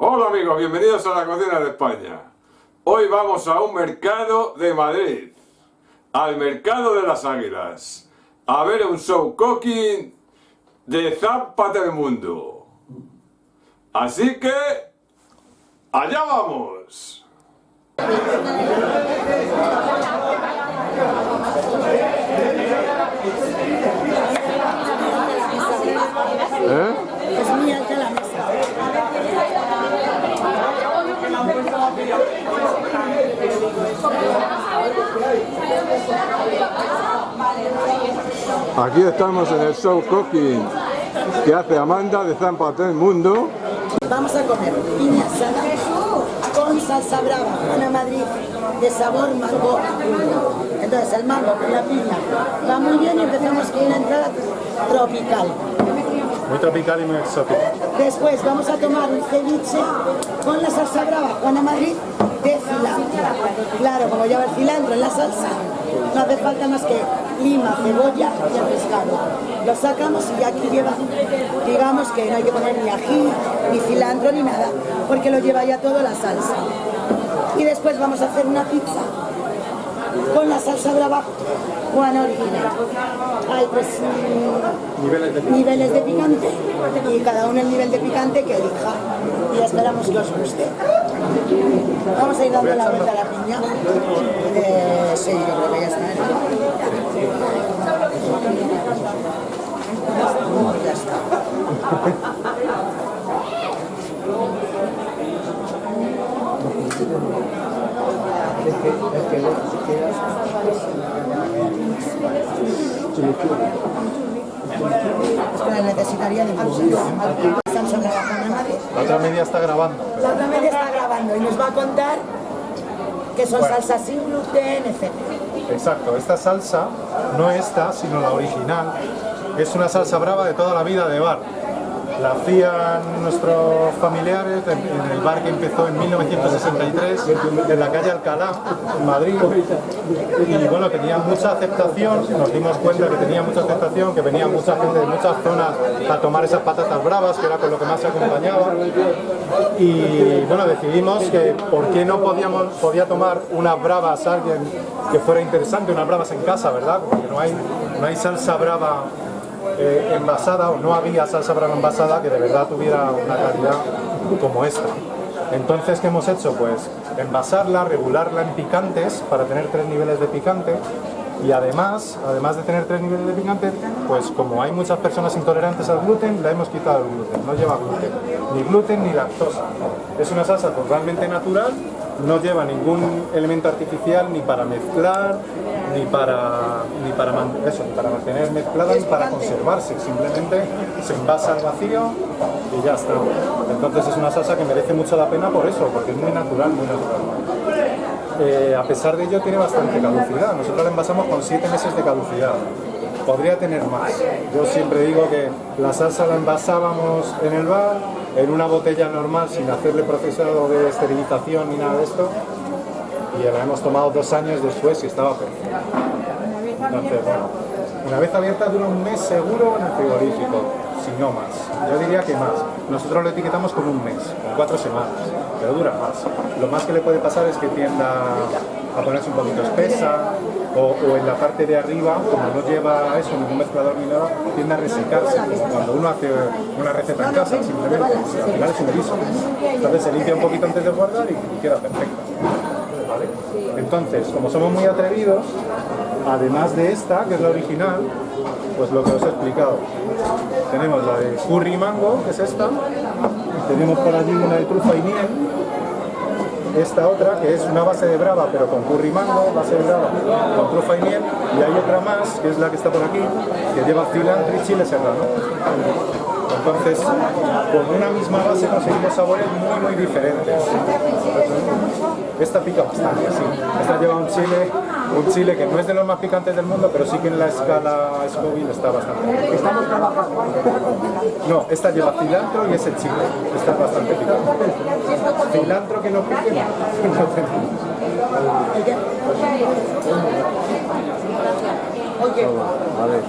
Hola amigos, bienvenidos a la cocina de España. Hoy vamos a un mercado de Madrid, al mercado de las águilas, a ver un show cooking de Zampa del Mundo. Así que, allá vamos. ¿Eh? Es muy alta la mesa. Aquí estamos en el show cooking que hace Amanda de Zampa del Mundo. Vamos a comer piña asada con salsa brava, Juana Madrid, de sabor mango. Entonces el mango con la piña va muy bien y empezamos con una entrada tropical. Muy tropical y muy exótico. Después vamos a tomar un ceviche con la salsa brava, Juana Madrid, de cilantro. Claro, como lleva el cilantro en la salsa, no hace falta más que lima, cebolla y el pescado. Lo sacamos y aquí lleva, digamos que no hay que poner ni ají, ni cilantro, ni nada, porque lo lleva ya todo la salsa. Y después vamos a hacer una pizza con la salsa brava Juana original. Hay pues mm, Niveles de niveles de picante y cada uno el nivel de picante que elija y esperamos que os guste. Vamos a ir dando la vuelta a la piña. Eh, sí, yo creo que ya está. Necesitaría de. La otra media está grabando. La otra media está grabando y nos va a contar que son Bueno. salsas sin gluten, etc. Exacto, esta salsa, no esta, sino la original, es una salsa brava de toda la vida de bar. La hacían nuestros familiares en el bar que empezó en 1963 en la calle Alcalá, en Madrid. Y bueno, tenía mucha aceptación, nos dimos cuenta que tenía mucha aceptación, que venía mucha gente de muchas zonas a tomar esas patatas bravas, que era con lo que más se acompañaba. Y bueno, decidimos que por qué no podíamos, podía tomar unas bravas alguien que fuera interesante, unas bravas en casa, ¿verdad? Porque no hay, no hay salsa brava eh, envasada o no había salsa brava envasada que de verdad tuviera una calidad como esta. Entonces, ¿qué hemos hecho? Pues envasarla, regularla en picantes para tener tres niveles de picante y además, además de tener tres niveles de picante, pues como hay muchas personas intolerantes al gluten, la hemos quitado el gluten, no lleva gluten, ni gluten ni lactosa. Es una salsa totalmente natural, no lleva ningún elemento artificial ni para mezclar, ni para, ni para, eso, ni para mantener mezclada, ni para conservarse, simplemente se envasa al vacío y ya está. Entonces es una salsa que merece mucho la pena por eso, porque es muy natural, muy natural. Eh, a pesar de ello tiene bastante caducidad. Nosotros la envasamos con 7 meses de caducidad. Podría tener más. Yo siempre digo que la salsa la envasábamos en el bar, en una botella normal, sin hacerle procesado de esterilización ni nada de esto, y la hemos tomado dos años después y estaba perfecta. Entonces, bueno, una vez abierta dura un mes seguro en el frigorífico, si no más. Yo diría que más. Nosotros lo etiquetamos con un mes, con cuatro semanas, pero dura más. Lo más que le puede pasar es que tienda a ponerse un poquito espesa, o, en la parte de arriba, como no lleva eso, ningún mezclador ni nada, tiende a resecarse, cuando uno hace una receta en casa, simplemente, al final es un guiso. Entonces se limpia un poquito antes de guardar y, y queda perfecta. ¿Vale? Entonces, como somos muy atrevidos, además de esta, que es la original, pues lo que os he explicado. Tenemos la de curry mango, que es esta, tenemos por allí una de trufa y miel, esta otra, que es una base de brava, pero con curry mango, base de brava, con trufa y miel, y hay otra más, que es la que está por aquí, que lleva cilantro y chile serrano. Entonces, con una misma base conseguimos sabores muy, muy diferentes. Esta pica bastante, sí. Esta lleva un chile, un chile que no es de los más picantes del mundo, pero sí que en la escala Scoville está bastante. Estamos trabajando. No, esta lleva cilantro y ese chile. Está bastante picante. Cilantro que no pique, no. no tenemos. Oye, Vale,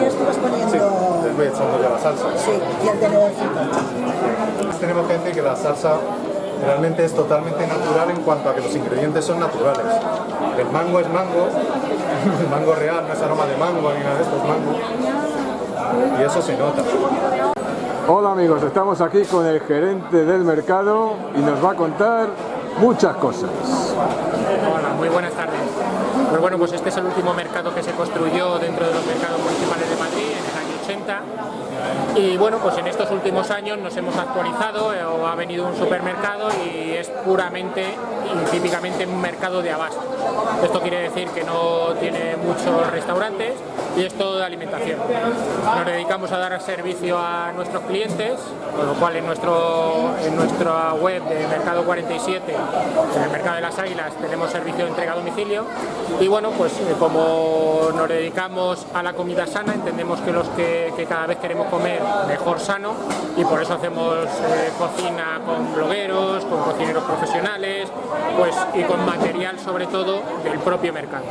ya estuvas poniendo... Sí, les voy echando ya la salsa. Sí, y el tenedorcito. Tenemos que decir que la salsa realmente es totalmente natural en cuanto a que los ingredientes son naturales. El mango es mango, el mango real, no es aroma de mango ni nada de esto, es mango. Y eso se nota. Hola amigos, estamos aquí con el gerente del mercado y nos va a contar muchas cosas. Hola, muy buenas tardes. Pues bueno, pues este es el último mercado que se construyó dentro de los mercados municipales de el año 80 y bueno, pues en estos últimos años nos hemos actualizado eh, o ha venido un supermercado y es puramente y típicamente un mercado de abasto. Esto quiere decir que no tiene muchos restaurantes y es todo de alimentación. Nos dedicamos a dar servicio a nuestros clientes, con lo cual en, nuestro, en nuestra web de Mercado 47, en el Mercado de las Águilas, tenemos servicio de entrega a domicilio y bueno, pues eh, como nos dedicamos a la comida sana, entendemos que los que, cada vez queremos comer mejor sano y por eso hacemos eh, cocina con blogueros, con cocineros profesionales pues, y con material sobre todo del propio mercado.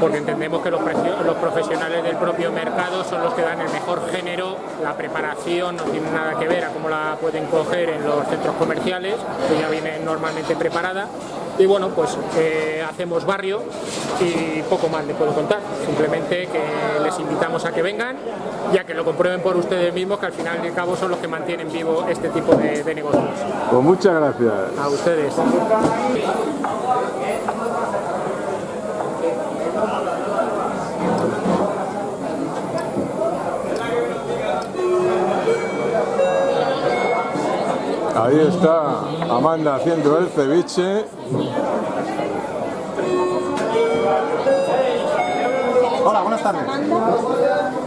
Porque entendemos que los, los profesionales del propio mercado son los que dan el mejor género, la preparación no tiene nada que ver a cómo la pueden coger en los centros comerciales, que ya viene normalmente preparada y bueno, pues eh, hacemos barrio y poco más les puedo contar. Simplemente que les invitamos a que vengan y a que lo comprueben por ustedes mismos, que al final y al cabo son los que mantienen vivo este tipo de, de negocios. Pues muchas gracias. A ustedes. Ahí está Amanda haciendo el ceviche. Hola, buenas tardes.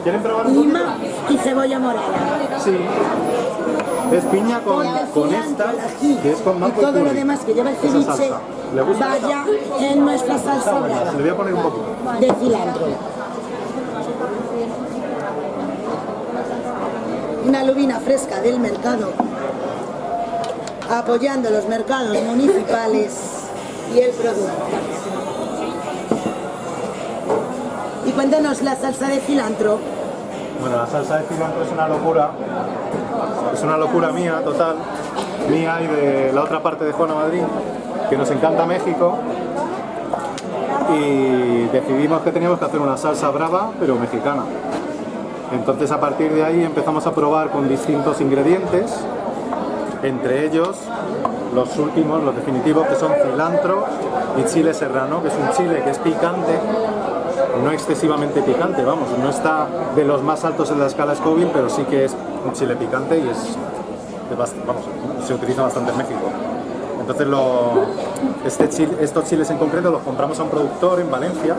¿Quieren probar un Lima y cebolla morada. Sí. Es piña con, con esta, que es con mango y todo lo demás que lleva el ceviche salsa. ¿Le gusta? vaya en nuestra salsa brava Le voy a poner un poquito. de cilantro. Una lubina fresca del mercado, apoyando los mercados municipales y el producto. Y cuéntanos la salsa de cilantro. Bueno, la salsa de cilantro es una locura. Es una locura mía, total. Mía y de la otra parte de Juana Madrid, que nos encanta México. Y decidimos que teníamos que hacer una salsa brava, pero mexicana. Entonces a partir de ahí empezamos a probar con distintos ingredientes, entre ellos los últimos, los definitivos, que son cilantro y chile serrano, que es un chile que es picante, no excesivamente picante, vamos, no está de los más altos en la escala Scoville, pero sí que es un chile picante y es, vamos, se utiliza bastante en México. Entonces lo- este chile- estos chiles en concreto los compramos a un productor en Valencia,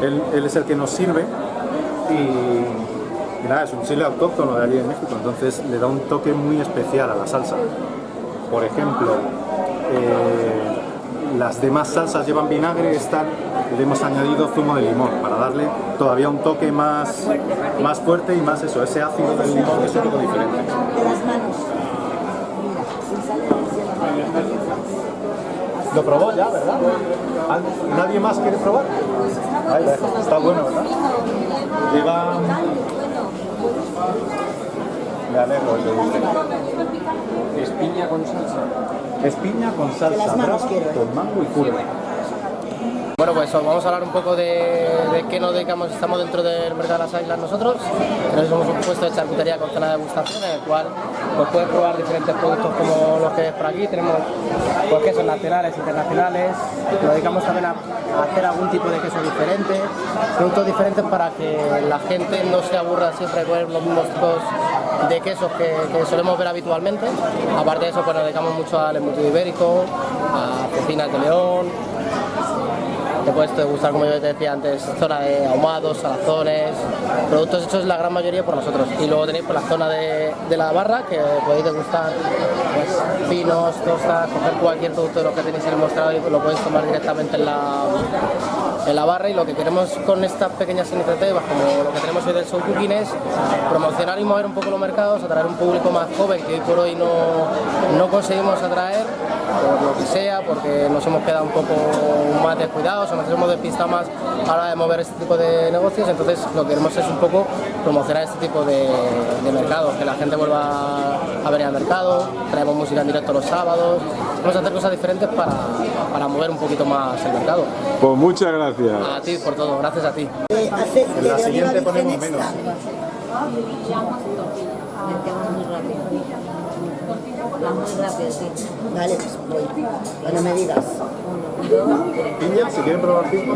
él es el que nos sirve y, y nada, es un chile autóctono de allí en México, entonces le da un toque muy especial a la salsa. Por ejemplo, eh, las demás salsas llevan vinagre, esta le hemos añadido zumo de limón para darle todavía un toque más, más fuerte y más eso, ese ácido del limón que es un poco diferente. Lo probó ya, ¿verdad? ¿Ah, ¿Nadie más quiere probar? Ahí, está bueno, ¿verdad? Lleva... Me alegro, le guste. Es piña con salsa. Es piña con salsa manos quiero, ¿eh? con mango y curry. Bueno, pues vamos a hablar un poco de, de qué nos dedicamos. Estamos dentro del mercado de las águilas nosotros. Nosotros somos un puesto de charcutería con zona de degustación en el cual pues, puedes probar diferentes productos como los que ves por aquí. Tenemos pues, quesos nacionales, internacionales. Nos dedicamos también a, hacer algún tipo de queso diferente, productos diferentes para que la gente no se aburra siempre de los mismos tipos de quesos que, que solemos ver habitualmente. Aparte de eso, pues nos dedicamos mucho al embutido ibérico, a cocinas de león, te puedes degustar, como yo te decía antes, zona de ahumados, salazones, productos hechos la gran mayoría por nosotros. Y luego tenéis por la zona de la barra, que podéis degustar pinos, tostas, coger cualquier producto de lo que tenéis en el mostrador y lo podéis tomar directamente en la, en la barra. Y lo que queremos con estas pequeñas iniciativas, como lo que tenemos hoy del show cooking es promocionar y mover un poco los mercados, atraer un público más joven que hoy por hoy no, no conseguimos atraer, por lo que sea, porque nos hemos quedado un poco más descuidados o nos hemos despistado más a la hora de mover este tipo de negocios, entonces lo que queremos es un poco promocionar este tipo de, mercados, que la gente vuelva a venir al mercado, traemos música en directo los sábados, vamos a hacer cosas diferentes para, para mover un poquito más el mercado. Pues muchas gracias. A ti por todo, gracias a ti. Eh, En la siguiente ponemos menos. Va muy rápido, sí. Vale, pues voy. Cuando me digas. Piña, si quieren probar piña.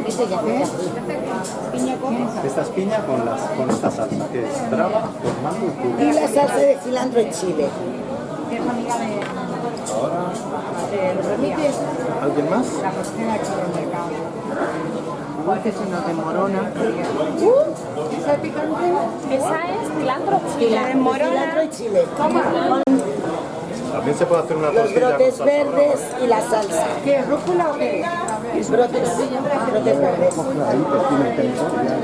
Esta es piña con, las, con esta salsa, que es brava, con mango y. Y la salsa de cilantro y chile. ¿Alguien más? Esa es cilantro chile. Cilantro y chile. También se puede hacer una Los brotes verdes y la salsa. ¿Qué es rúcula o qué? Brotes, brotes verdes.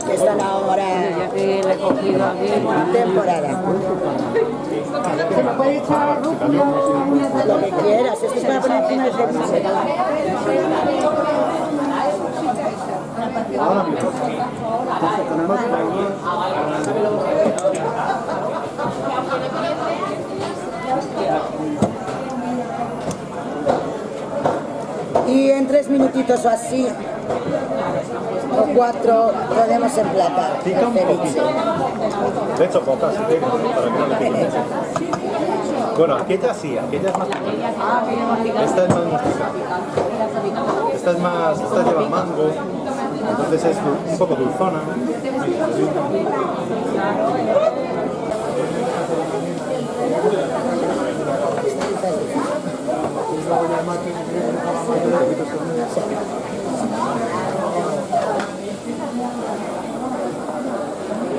Que están ahora en temporada. Se me puede echar Lo que quieras, esto es para poner encima del ceviche. Y en tres minutitos o así, o cuatro, podemos emplatar Pica un poquito. De hecho, pocas, si quieren, para que no le pique. Bueno, aquella sí, aquella es más picante. Esta es más mustica. Esta es más, esta lleva mango, entonces es un poco dulzona.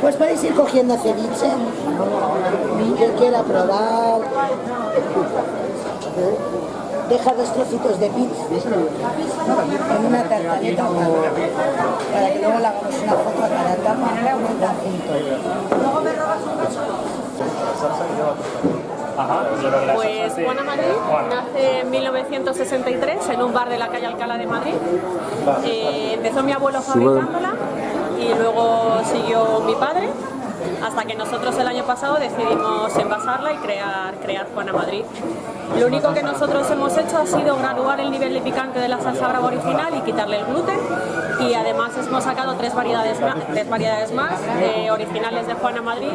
Pues podéis ir cogiendo ceviche, que quiera probar. Dejar dos trocitos de pizza en una tartaleta para que luego le hagamos una foto a cada tapa en un conjunto. Pues Juana Madrid nace en 1963 en un bar de la calle Alcalá de Madrid. Eh, empezó mi abuelo fabricándola y luego siguió mi padre hasta que nosotros el año pasado decidimos envasarla y crear, crear Juana Madrid. Lo único que nosotros hemos hecho ha sido graduar el nivel de picante de la salsa brava original y quitarle el gluten y además hemos sacado tres variedades tres variedades más eh, originales de Juana Madrid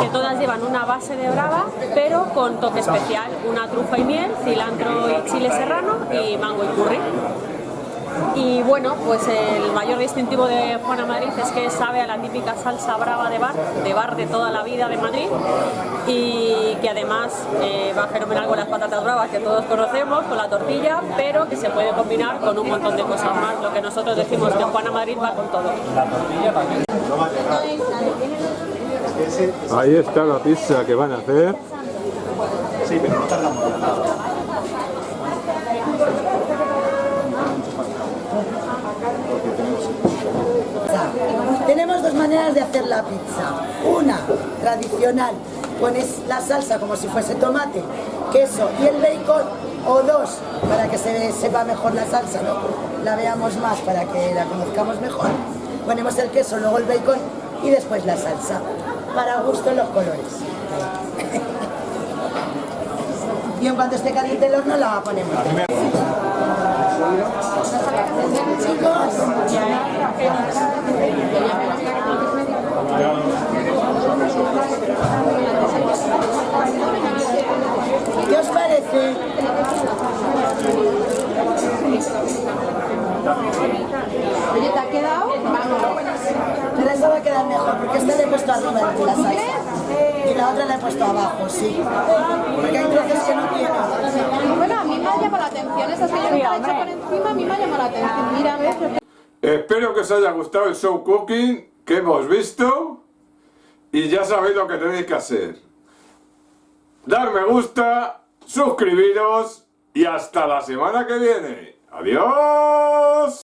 que todas llevan una base de brava pero con toque especial, una trufa y miel, cilantro y chile serrano y mango y curry. Y bueno, pues el mayor distintivo de Juana Madrid es que sabe a la típica salsa brava de bar, de bar de toda la vida de Madrid y que además eh, va fenomenal con las patatas bravas que todos conocemos, con la tortilla, pero que se puede combinar con un montón de cosas más, lo que nosotros decimos que Juana Madrid va con todo. Ahí está la pizza que van a hacer. Sí, pero no tardamos nada. Tenemos dos maneras de hacer la pizza. Una, tradicional, pones la salsa como si fuese tomate, queso y el bacon, o dos, para que se sepa mejor la salsa, ¿no? la veamos más, para que la conozcamos mejor. Ponemos el queso, luego el bacon y después la salsa. Para gusto los colores. y en cuanto esté caliente el horno la ponemos. ¿Qué os parece? Oye, ¿te ha quedado? Pero esa va a quedar mejor, porque esta le he puesto arriba de la salsa. Y la otra la he puesto abajo, sí. Porque hay trozos que no tienen. Bueno, a mí me ha llamado la atención. Esa que yo nunca la he hecho por encima, a mí me ha llamado la atención. Mira, ves. Espero que os haya gustado el show cooking que hemos visto y ya sabéis lo que tenéis que hacer. Dar me gusta, suscribiros y hasta la semana que viene. ¡Adiós!